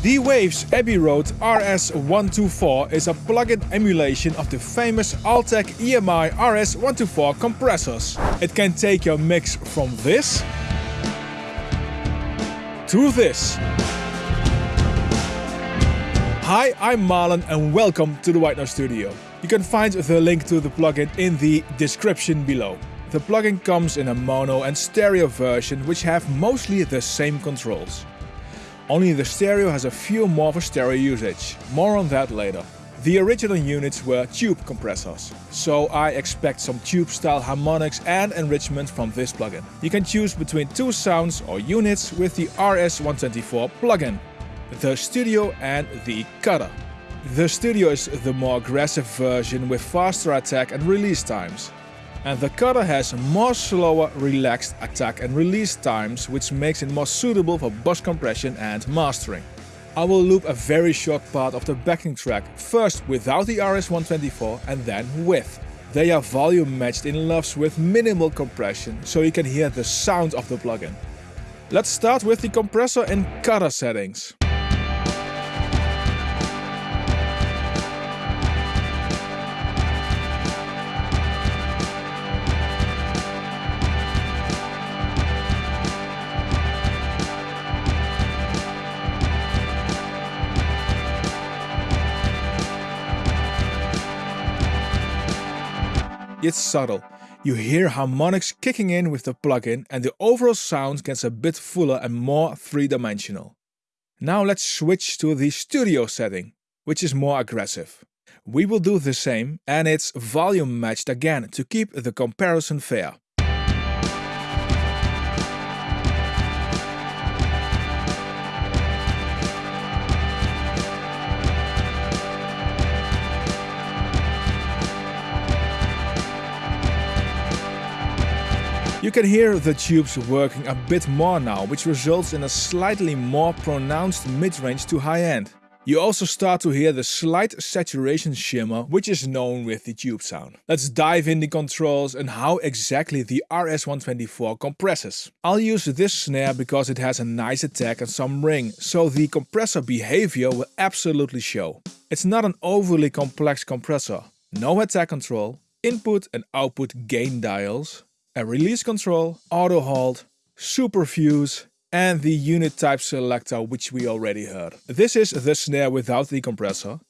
The Waves Abbey Road RS124 is a plug-in emulation of the famous Altec EMI RS124 compressors. It can take your mix from this to this. Hi, I'm Marlon and welcome to the White Noise Studio. You can find the link to the plugin in the description below. The plugin comes in a mono and stereo version which have mostly the same controls. Only the stereo has a few more for stereo usage, more on that later. The original units were tube compressors, so I expect some tube style harmonics and enrichment from this plugin. You can choose between two sounds or units with the RS124 plugin, the Studio and the Cutter. The Studio is the more aggressive version with faster attack and release times and the cutter has more slower relaxed attack and release times which makes it more suitable for bus compression and mastering. I will loop a very short part of the backing track, first without the RS124 and then with. They are volume matched in LUFS with minimal compression, so you can hear the sound of the plugin. Let's start with the compressor and cutter settings. It's subtle. You hear harmonics kicking in with the plugin and the overall sound gets a bit fuller and more three-dimensional. Now let's switch to the studio setting, which is more aggressive. We will do the same and it's volume matched again to keep the comparison fair. You can hear the tubes working a bit more now, which results in a slightly more pronounced mid-range to high-end. You also start to hear the slight saturation shimmer, which is known with the tube sound. Let's dive in the controls and how exactly the RS124 compresses. I'll use this snare because it has a nice attack and some ring, so the compressor behavior will absolutely show. It's not an overly complex compressor. No attack control, input and output gain dials, a release control, auto hold, super fuse and the unit type selector which we already heard. This is the snare without the compressor.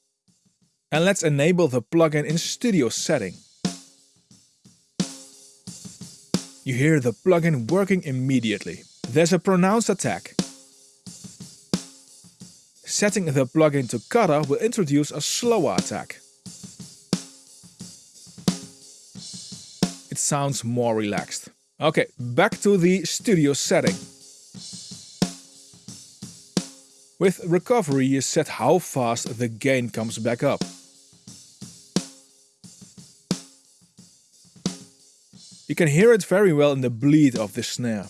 And let's enable the plugin in studio setting. You hear the plugin working immediately. There's a pronounced attack. Setting the plugin to cutter will introduce a slower attack. Sounds more relaxed. Okay, back to the studio setting. With recovery you set how fast the gain comes back up. You can hear it very well in the bleed of the snare.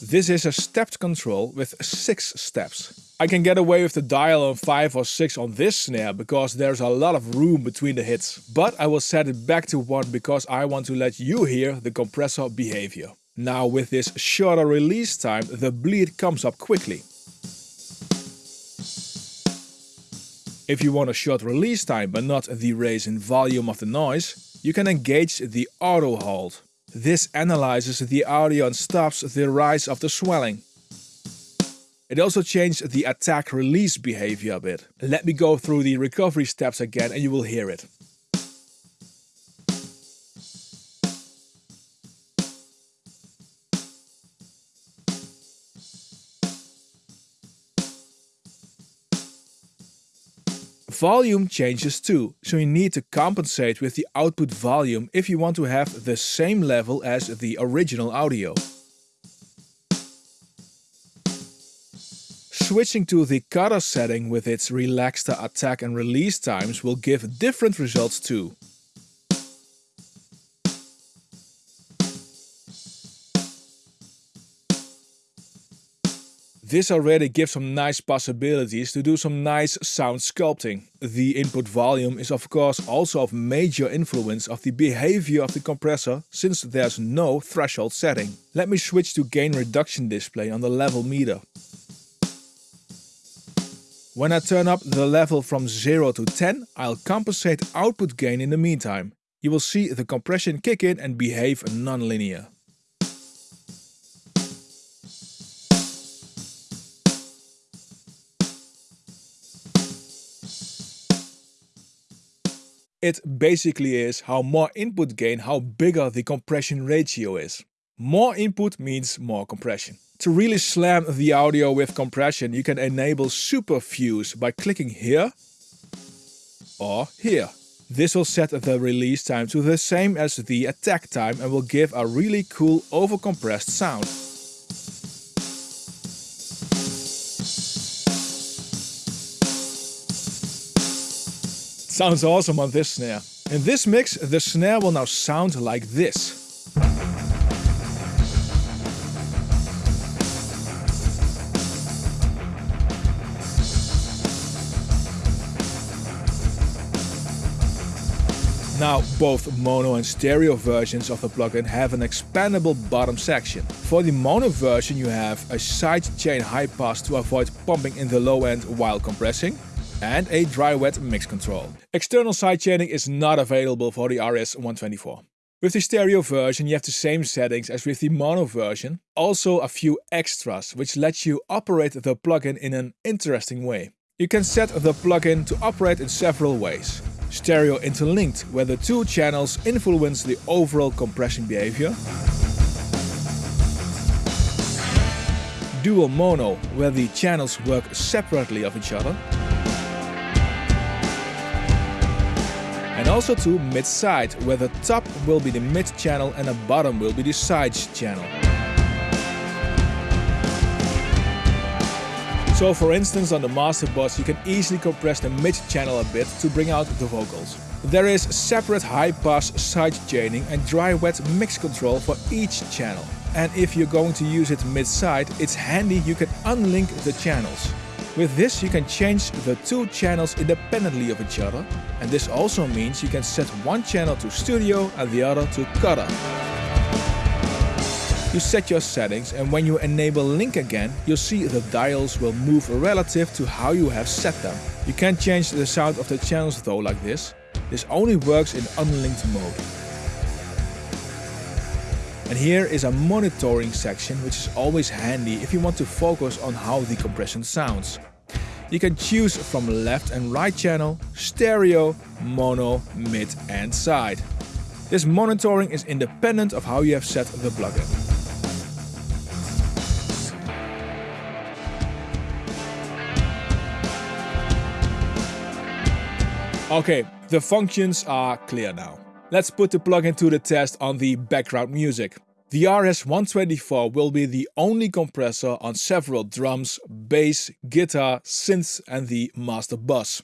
This is a stepped control with 6 steps. I can get away with the dial on 5 or 6 on this snare because there's a lot of room between the hits. But I will set it back to 1 because I want to let you hear the compressor behavior. Now with this shorter release time the bleed comes up quickly. If you want a short release time but not the raise in volume of the noise, you can engage the auto hold. This analyzes the audio and stops the rise of the swelling. It also changed the attack release behavior a bit. Let me go through the recovery steps again and you will hear it. Volume changes too, so you need to compensate with the output volume if you want to have the same level as the original audio. Switching to the cutter setting with its relaxed attack and release times will give different results too. This already gives some nice possibilities to do some nice sound sculpting. The input volume is of course also of major influence of the behavior of the compressor since there's no threshold setting. Let me switch to gain reduction display on the level meter. When I turn up the level from 0 to 10, I'll compensate output gain in the meantime. You will see the compression kick in and behave non-linear. It basically is how more input gain, how bigger the compression ratio is. More input means more compression. To really slam the audio with compression, you can enable Super Fuse by clicking here or here. This will set the release time to the same as the attack time and will give a really cool overcompressed sound. Sounds awesome on this snare. In this mix, the snare will now sound like this. Now, both mono and stereo versions of the plugin have an expandable bottom section. For the mono version you have a sidechain high pass to avoid pumping in the low end while compressing, and a dry-wet mix control. External sidechaining is not available for the RS-124. With the stereo version you have the same settings as with the mono version, also a few extras which let you operate the plugin in an interesting way. You can set the plugin to operate in several ways stereo interlinked, where the two channels influence the overall compression behavior. Dual mono, where the channels work separately of each other. And also to mid-side, where the top will be the mid channel and the bottom will be the sides channel. So for instance on the master bus you can easily compress the mid channel a bit to bring out the vocals. There is separate high pass side chaining and dry wet mix control for each channel. And if you're going to use it mid side, it's handy you can unlink the channels. With this you can change the two channels independently of each other and this also means you can set one channel to studio and the other to cutter. You set your settings and when you enable link again, you'll see the dials will move relative to how you have set them. You can't change the sound of the channels though like this. This only works in unlinked mode. And here is a monitoring section which is always handy if you want to focus on how the compression sounds. You can choose from left and right channel, stereo, mono, mid and side. This monitoring is independent of how you have set the plugin. Okay, the functions are clear now. Let's put the plugin to the test on the background music. The RS-124 will be the only compressor on several drums, bass, guitar, synths and the master bus.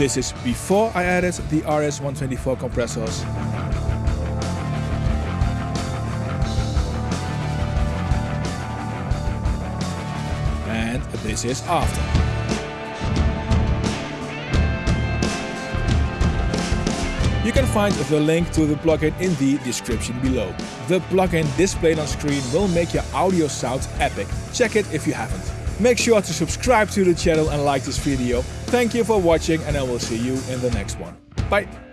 This is before I added the RS-124 compressors. And this is after. You can find the link to the plugin in the description below. The plugin displayed on screen will make your audio sound epic. Check it if you haven't. Make sure to subscribe to the channel and like this video. Thank you for watching and I will see you in the next one. Bye!